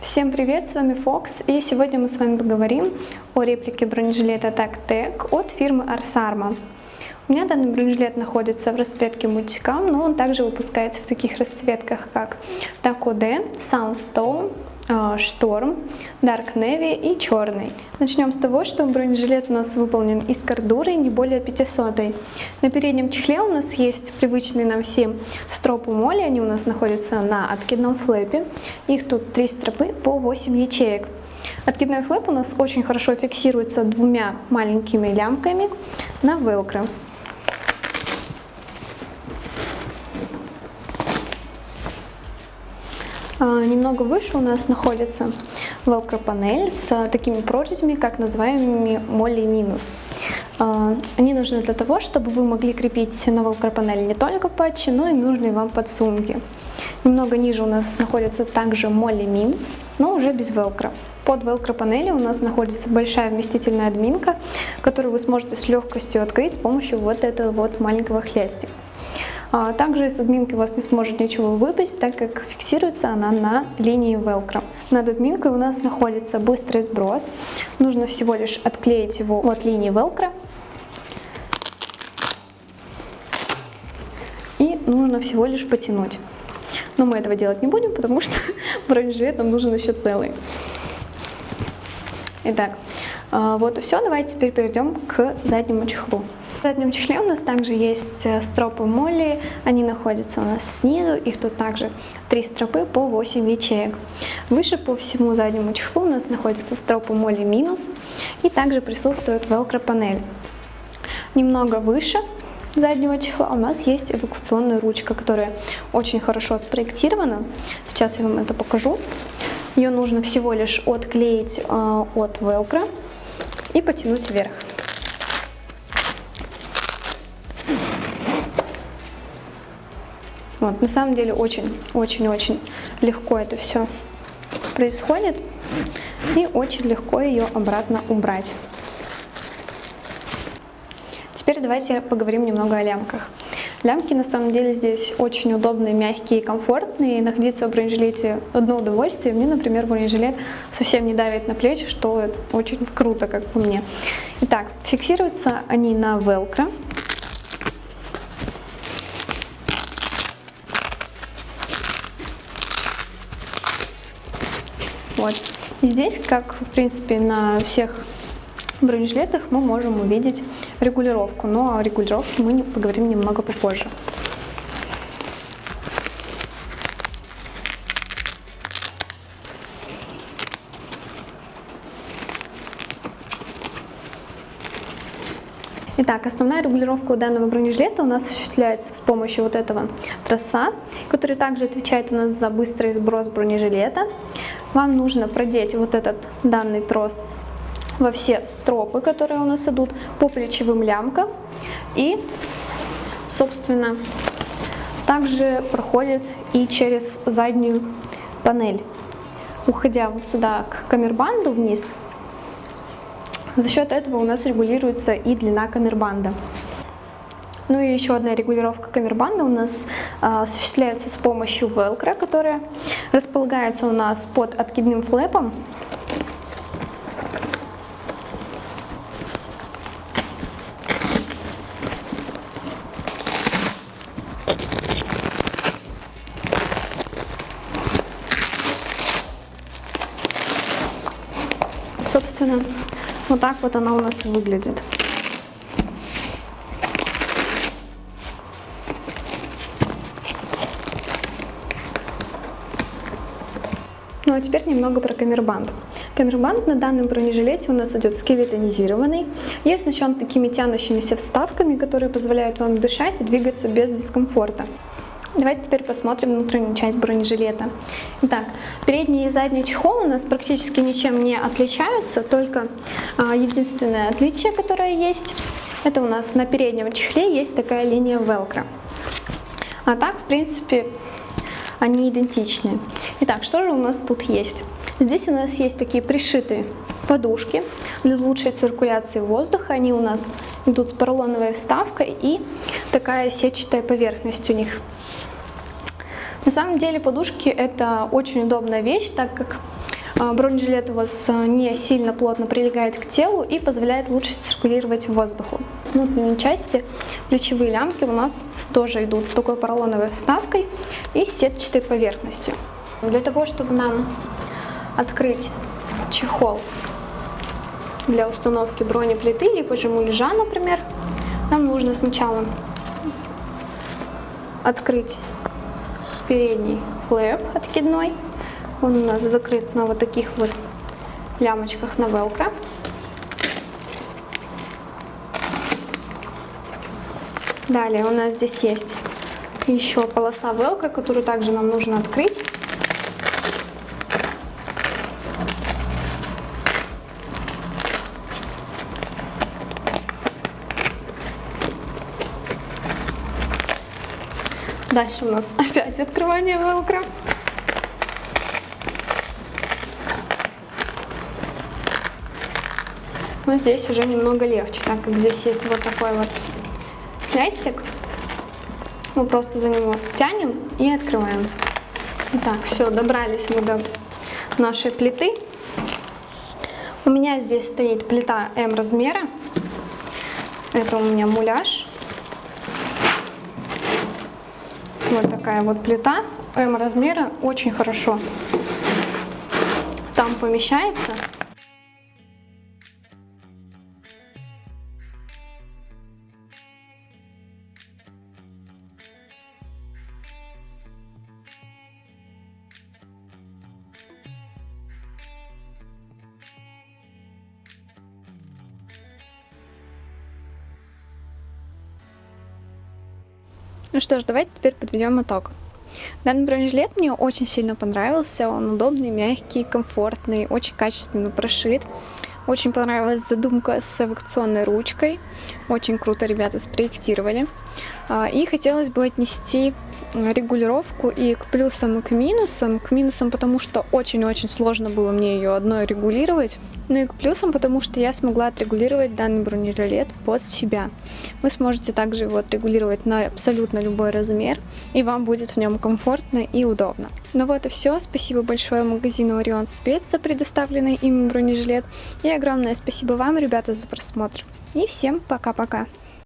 Всем привет, с вами Фокс, и сегодня мы с вами поговорим о реплике бронежилета Tag Tech от фирмы Arsarma. У меня данный бронежилет находится в расцветке мультикам, но он также выпускается в таких расцветках, как Taco D, Soundstone, Шторм, Dark Navy и черный. Начнем с того, что бронежилет у нас выполнен из кордуры не более 500. На переднем чехле у нас есть привычные нам всем стропы моли, они у нас находятся на откидном флэпе. Их тут три стропы по 8 ячеек. Откидной флэп у нас очень хорошо фиксируется двумя маленькими лямками на велкро. Немного выше у нас находится велкро панель с такими прорезями, как называемыми молли минус. А, они нужны для того, чтобы вы могли крепить на велкро панели не только патчи, но и нужные вам подсумки. Немного ниже у нас находится также молли минус, но уже без велкро. Под велкро панели у нас находится большая вместительная админка, которую вы сможете с легкостью открыть с помощью вот этого вот маленького хлястика. А, также из админки у вас не сможет ничего выпасть, так как фиксируется она на линии velcro. Над админкой у нас находится быстрый сброс. Нужно всего лишь отклеить его от линии velcro. И нужно всего лишь потянуть. Но мы этого делать не будем, потому что бронежилет нам нужен еще целый. Итак, вот и все. Давайте теперь перейдем к заднему чехлу. В заднем чехле у нас также есть э, стропы молли, они находятся у нас снизу, их тут также три стропы по 8 ячеек. Выше по всему заднему чехлу у нас находятся стропы молли минус и также присутствует велкро панель. Немного выше заднего чехла у нас есть эвакуационная ручка, которая очень хорошо спроектирована. Сейчас я вам это покажу. Ее нужно всего лишь отклеить э, от велкро и потянуть вверх. Вот, на самом деле очень-очень-очень легко это все происходит. И очень легко ее обратно убрать. Теперь давайте поговорим немного о лямках. Лямки на самом деле здесь очень удобные, мягкие и комфортные. находиться в бронежилете одно удовольствие. Мне, например, бронежилет совсем не давит на плечи, что очень круто, как по мне. Итак, фиксируются они на велкро. Вот. И здесь, как в принципе на всех бронежилетах, мы можем увидеть регулировку, но о регулировке мы поговорим немного попозже. Итак, основная регулировка у данного бронежилета у нас осуществляется с помощью вот этого троса, который также отвечает у нас за быстрый сброс бронежилета. Вам нужно продеть вот этот данный трос во все стропы, которые у нас идут по плечевым лямкам. И, собственно, также проходит и через заднюю панель. Уходя вот сюда к камербанду вниз, за счет этого у нас регулируется и длина камербанда. Ну и еще одна регулировка камербанда у нас а, осуществляется с помощью велкро, которая располагается у нас под откидным флэпом. Собственно, вот так вот она у нас выглядит. А теперь немного про камербанд. Камербанд на данном бронежилете у нас идет скелетонизированный и оснащен такими тянущимися вставками, которые позволяют вам дышать и двигаться без дискомфорта. Давайте теперь посмотрим внутреннюю часть бронежилета. Итак, передний и задний чехол у нас практически ничем не отличаются, только а, единственное отличие, которое есть, это у нас на переднем чехле есть такая линия велкро. А так, в принципе, они идентичны. Итак, что же у нас тут есть? Здесь у нас есть такие пришитые подушки для лучшей циркуляции воздуха. Они у нас идут с поролоновой вставкой и такая сетчатая поверхность у них. На самом деле подушки это очень удобная вещь, так как бронежилет у вас а, не сильно плотно прилегает к телу и позволяет лучше циркулировать воздуху. С внутренней части плечевые лямки у нас тоже идут с такой поролоновой вставкой и сетчатой поверхностью. Для того, чтобы нам открыть чехол для установки бронеплиты, либо же муляжа, например, нам нужно сначала открыть передний флэп откидной. Он у нас закрыт на вот таких вот лямочках на велкро. Далее у нас здесь есть еще полоса велкро, которую также нам нужно открыть. Дальше у нас опять открывание велкро. Но здесь уже немного легче, так как здесь есть вот такой вот крестик. Мы просто за него тянем и открываем. Итак, все, добрались мы до нашей плиты. У меня здесь стоит плита М размера. Это у меня муляж. Вот такая вот плита М размера, очень хорошо там помещается. Ну что ж, давайте теперь подведем итог. Данный бронежилет мне очень сильно понравился, он удобный, мягкий, комфортный, очень качественно прошит. Очень понравилась задумка с эвакуационной ручкой, очень круто ребята спроектировали. А, и хотелось бы отнести регулировку и к плюсам, и к минусам. К минусам, потому что очень-очень сложно было мне ее одной регулировать. Ну и к плюсам, потому что я смогла отрегулировать данный бронежилет под себя. Вы сможете также его отрегулировать на абсолютно любой размер, и вам будет в нем комфортно и удобно. Ну вот и все. Спасибо большое магазину Орион Спец за предоставленный им бронежилет. И огромное спасибо вам, ребята, за просмотр. И всем пока-пока.